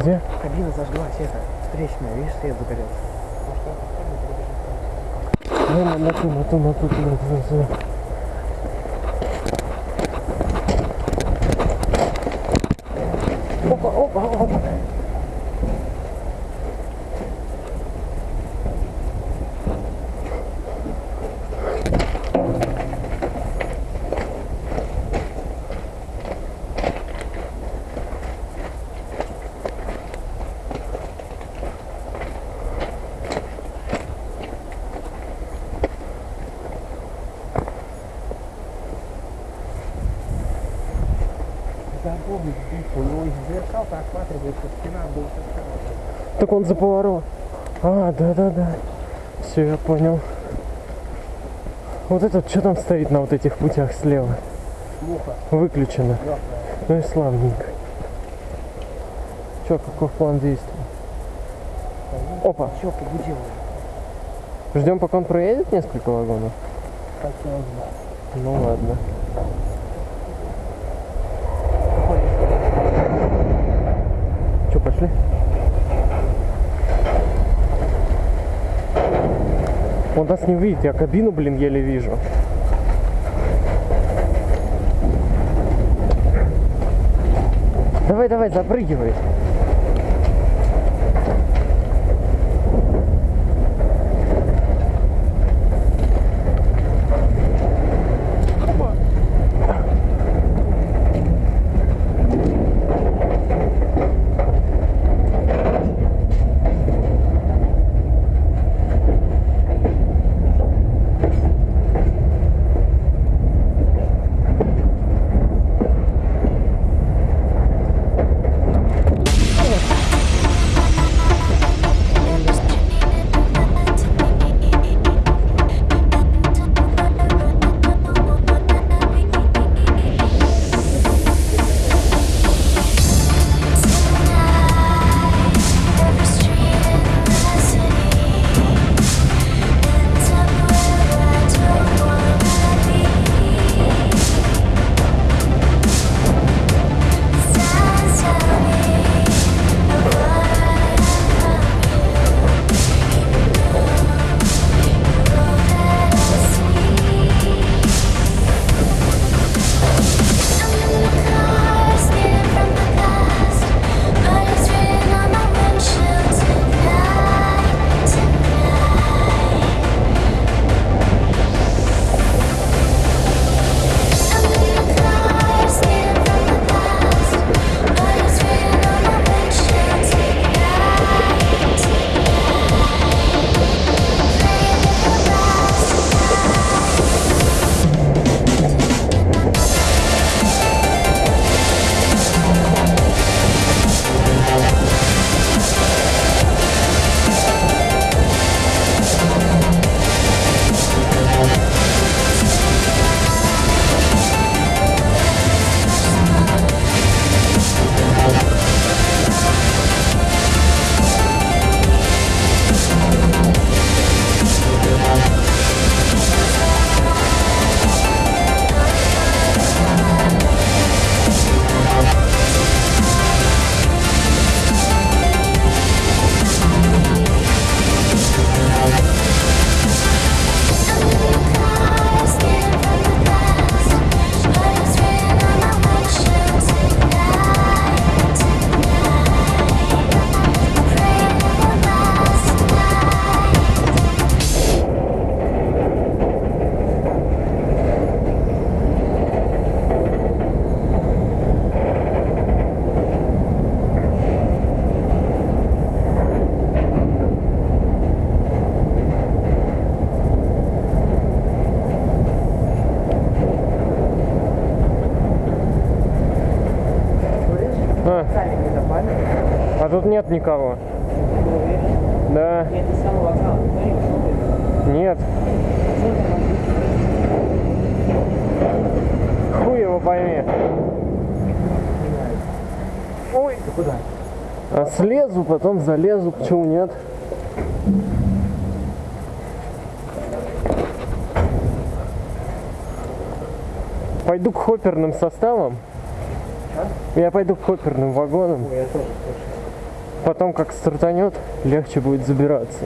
Где? Кабина зажглась, это, встречная, видишь, свет загорелся. Ну, на, на ту, на ту, на ту, ту, на ту, на ту. Опа, опа, опа. Забыл, у него из зеркал просматривается спина был Так он за поворот. А, да, да, да. Все, я понял. Вот этот, что там стоит на вот этих путях слева? плохо. Выключено. Ну и славненько. Че, каков план действий? Опа. Все, побудил. Ждем, пока он проедет несколько вагонов? Хотелось бы. Ну ладно. Че, пошли? Он нас не видит, я кабину, блин, еле вижу. Давай, давай, запрыгивай. Тут нет никого. Да, нет. Хуй его пойми. Ой. Ты куда? А слезу, потом залезу, почему нет? Пойду к хопперным составам. Я пойду к хопперным вагонам. Ой, я тоже слышу. Потом как стартанет, легче будет забираться.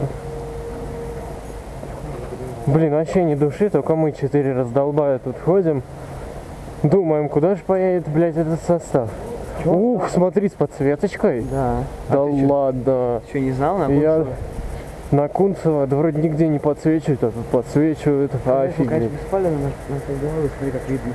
Блин, вообще не души, только мы четыре раздолбая тут ходим. Думаем, куда же поедет, блядь, этот состав. Ух, смотри, с подсветочкой. Да. Да а ты чё, ладно. чё, не знал? На Я на Кунцево, да вроде нигде не подсвечивают, а тут подсвечивают. Конечно, Офигеть. беспалевно на, на твоей голове, смотри, как видно.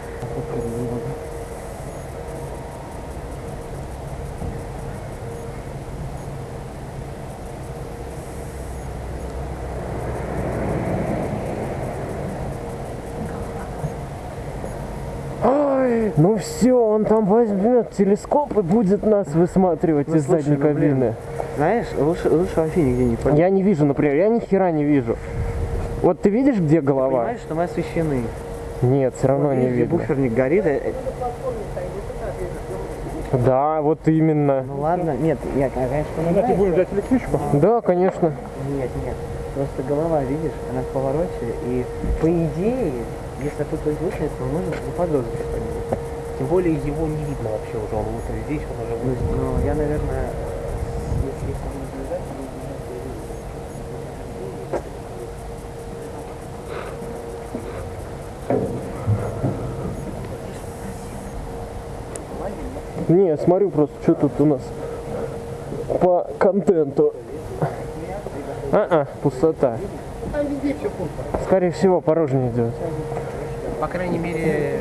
Все, он там возьмет телескоп и будет нас высматривать Ну, из слушай, задней ну, блин. кабины. Знаешь, лучше, лучше вообще нигде не полезть. Я не вижу, например, я ни хера не вижу. Вот ты видишь, где голова? Понимаешь, что мы освещены. Нет, все равно Вот не видно. буферник горит. э, э, Да, вот именно. Ну ладно, нет, я, конечно, понимаю. будешь взять электричку? Да, конечно. Нет, нет. Просто голова, видишь, она в повороте, и по идее, если тут выключается, то можно заподозрить что-нибудь. Тем более его не видно вообще уже, он вот здесь, он уже вот. ну, я, наверное, если если не наблюдать, Не, смотрю просто, что тут у нас по контенту. А-а, пустота. Скорее всего, порожнее идет. По крайней мере,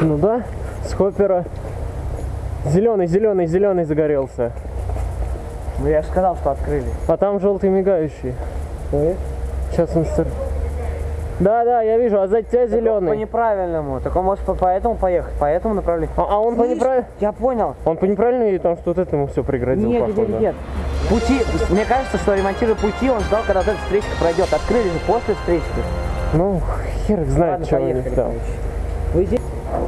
Ну да, с хоппера. Зеленый, зеленый, зеленый загорелся. ну я же сказал, что открыли. А там желтый мигающий. Сейчас он стар... Да, да, я вижу, а за тебя По зеленый. неправильному. Так он может по, по этому поехать, по этому направлению. А, а он по Слышь, неправильному. Я понял. Он по неправильному и там что-то этому все преградил, Нет, походу. нет, нет. Пути, мне кажется, что ремонтируя пути, он ждал, когда вот эта встречка пройдет. Открыли же после встречки. Ну, хер знает, Ладно, что у них поехали, там. короче.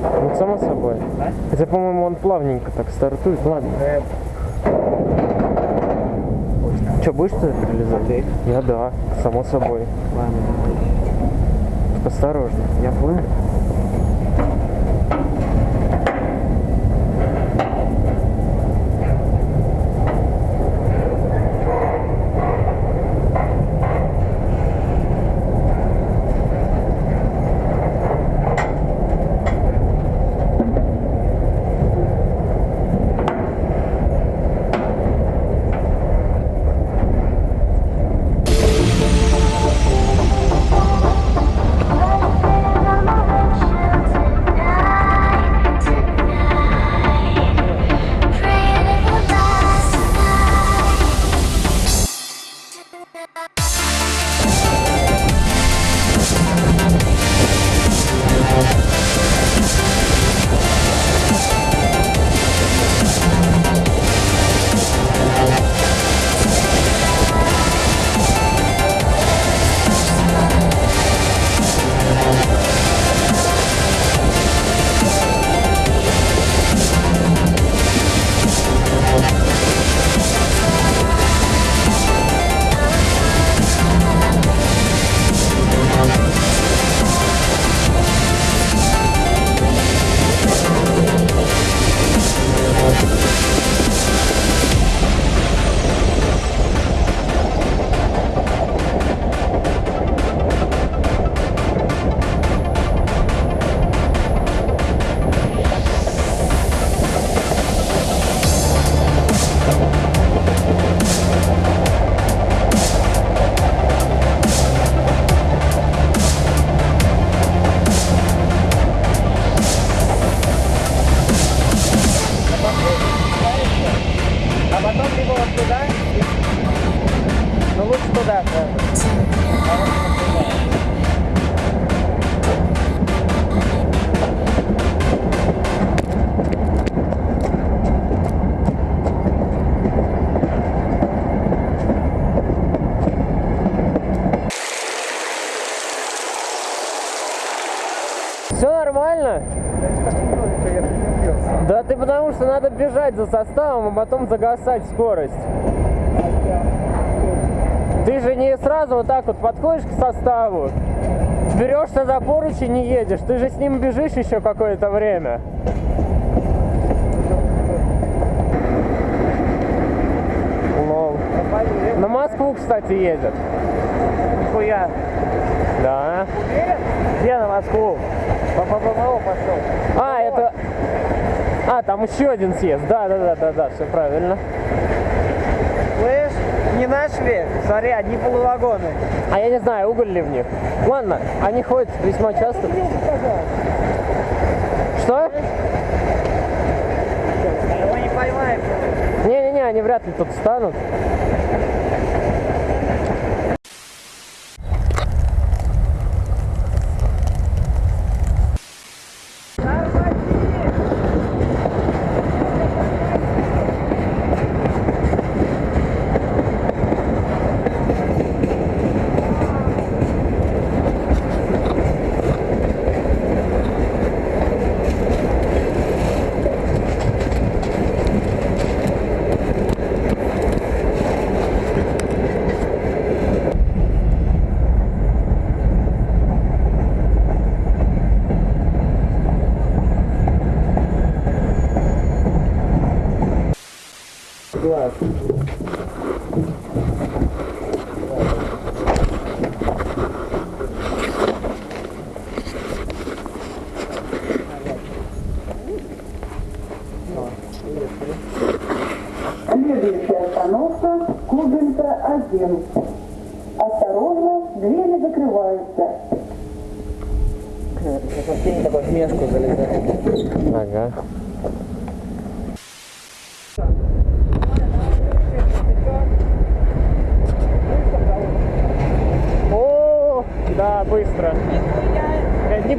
Ну, само собой. Да? Хотя, по-моему, он плавненько так стартует. Ладно. Э, Что, будешь что прилезать? Ты? Я да, само собой. Ладно, осторожно. я понял. Что надо бежать за составом, а потом загасать скорость. Ты же не сразу вот так вот подходишь к составу берешься за поручень и едешь. Ты же с ним бежишь еще какое-то время. Лол. На Москву, кстати, едет. Хуя. Да. Где на Москву? По ППМО пошел. А, это... А, там еще один съезд. Да, да, да, да, да, все правильно. Слышь, не нашли? Смотри, одни полувагоны. А я не знаю, уголь ли в них. Ладно, они ходят весьма часто. Что? Мы не поймаем. Не-не-не, они вряд ли тут встанут.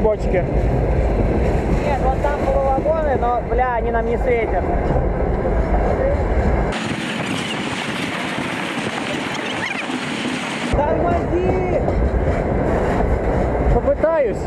Бочки. Нет, вот там полувагоны, но, бля, они нам не светят. Тормози! Попытаюсь.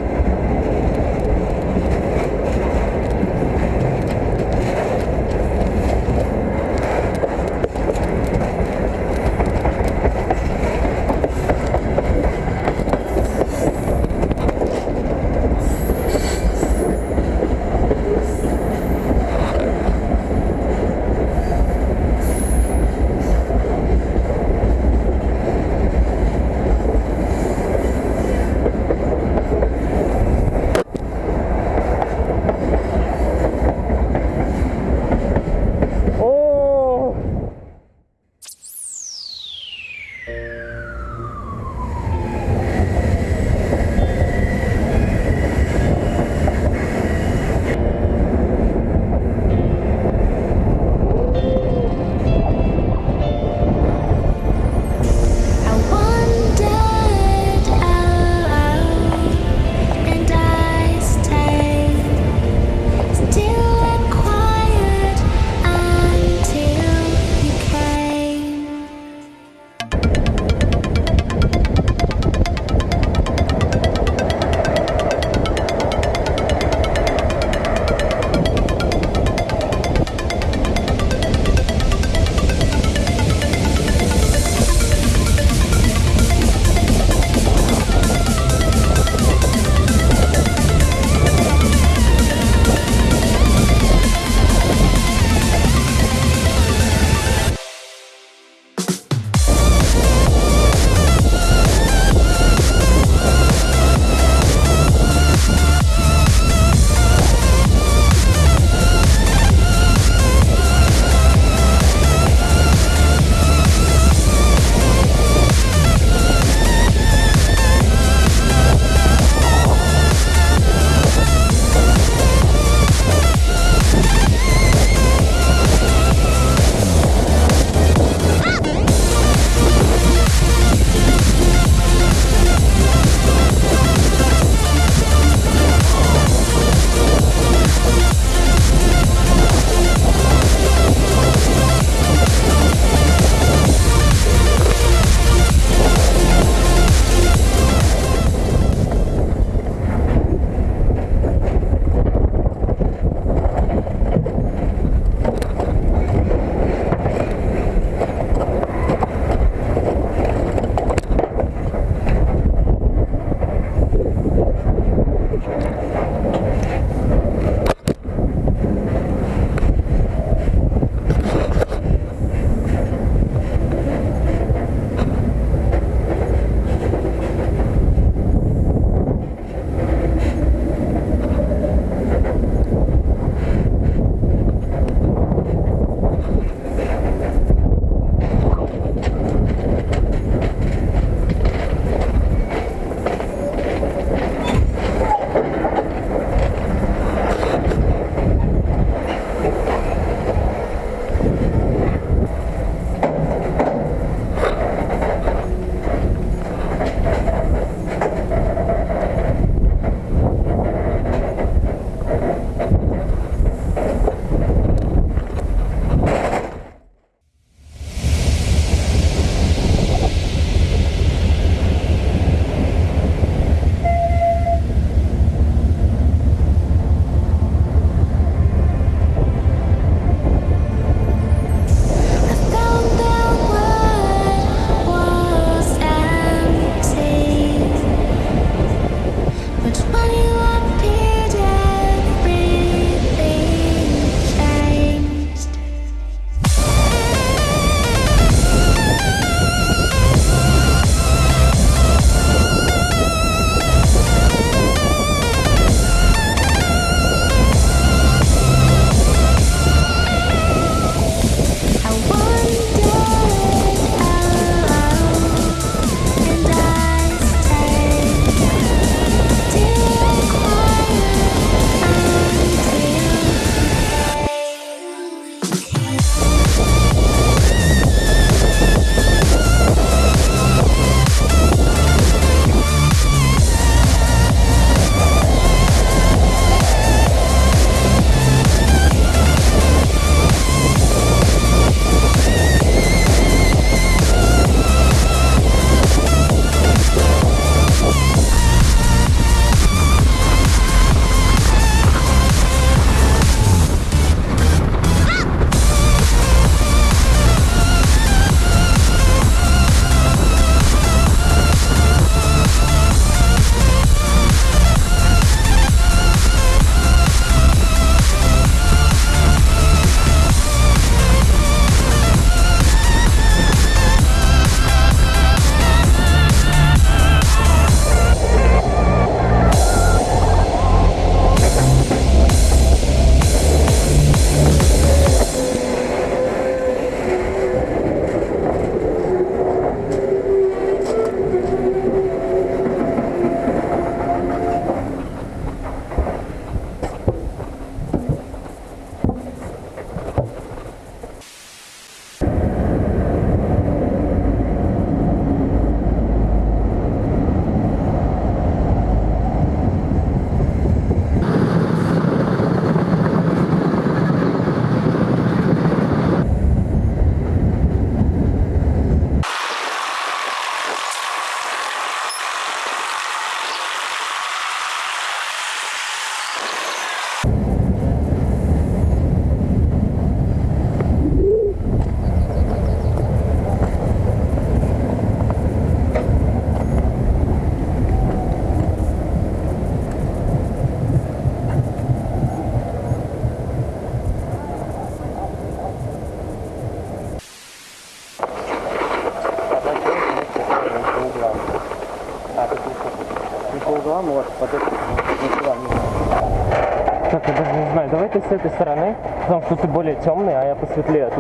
С этой стороны, потому что ты более темный, а я посветлее,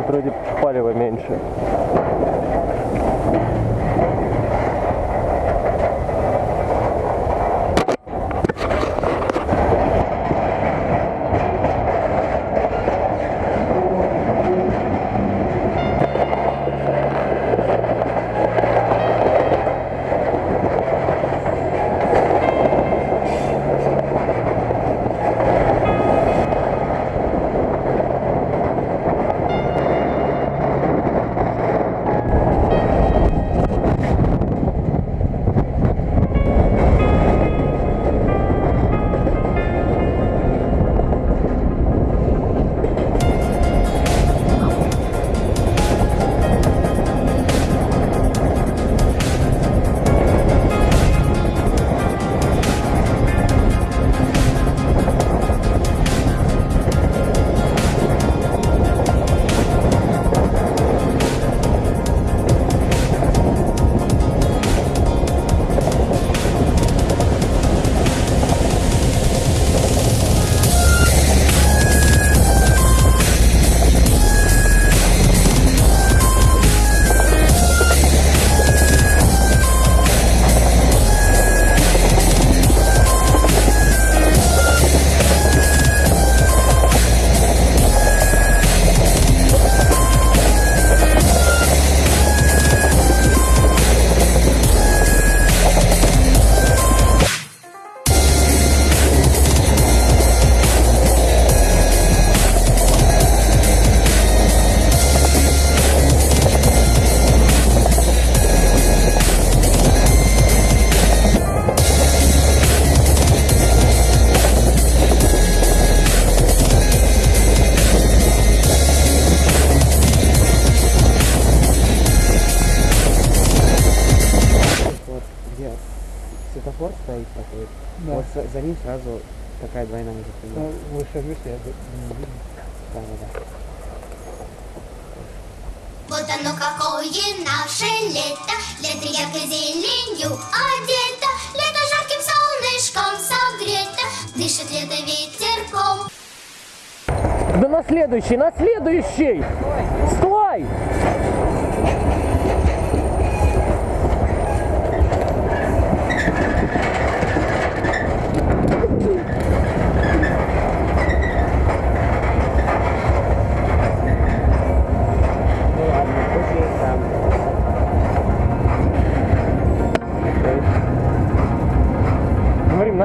стоит такой, вот за, за ним сразу такая двойная запрямая. Выше выше, я. Да, да, да. Вот оно какое наше лето, лето яркой зеленью одето, лето жарким солнышком согрето, дышит лето ветерком. Да на следующий, на следующий! Стой!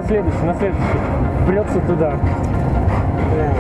Следующий, на следующий. Прется туда. Бля,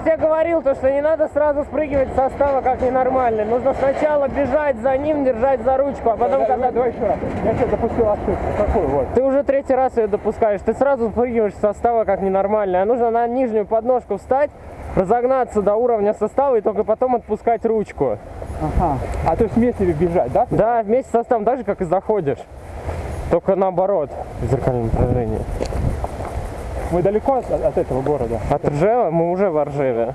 тебе говорил, то, что не надо сразу спрыгивать с состава как ненормальный. Нужно сначала бежать за ним, держать за ручку, а потом, когда Давай еще раз. Я сейчас допустил ошибку. Какой вот? ты уже третий раз ее допускаешь, ты сразу спрыгиваешь с состава как ненормальный. А нужно на нижнюю подножку встать, разогнаться до уровня состава и только потом отпускать ручку. Ага. А то есть вместе бежать, да? Да, вместе с составом так же, как и заходишь. Только наоборот, в зеркальном направлении. Мы далеко от, от этого города. От Ржева мы уже в Ржеве.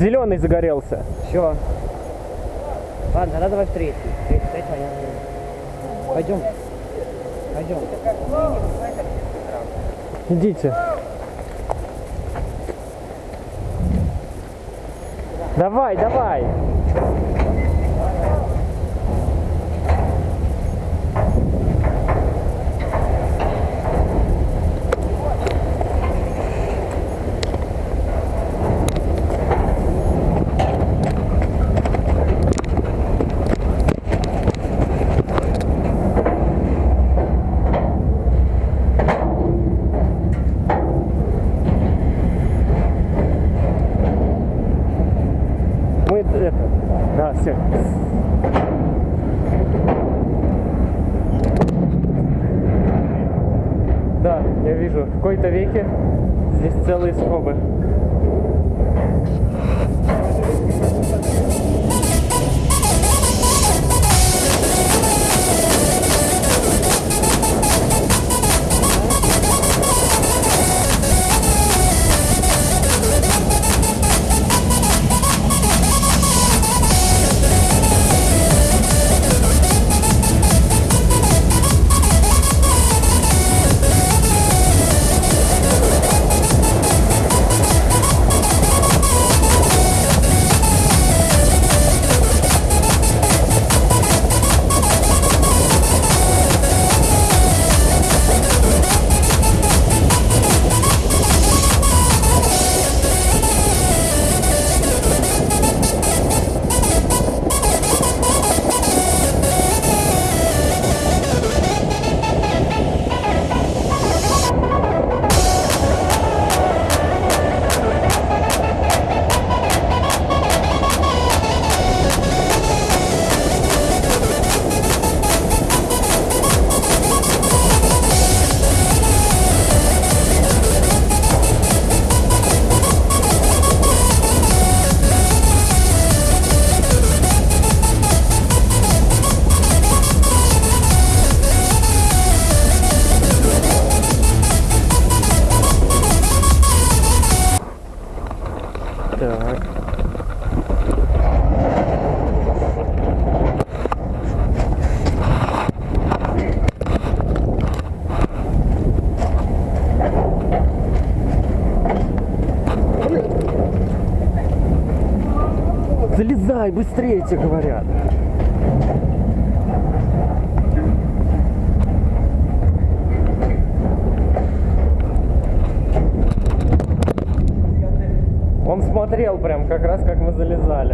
Зеленый загорелся. Все. Ладно, тогда давай в третий. Третий, третий, понятно. Пойдем. Пойдем. Идите. Давай, давай. Залезай быстрее, тебе говорят. Он смотрел прям как раз, как мы залезали.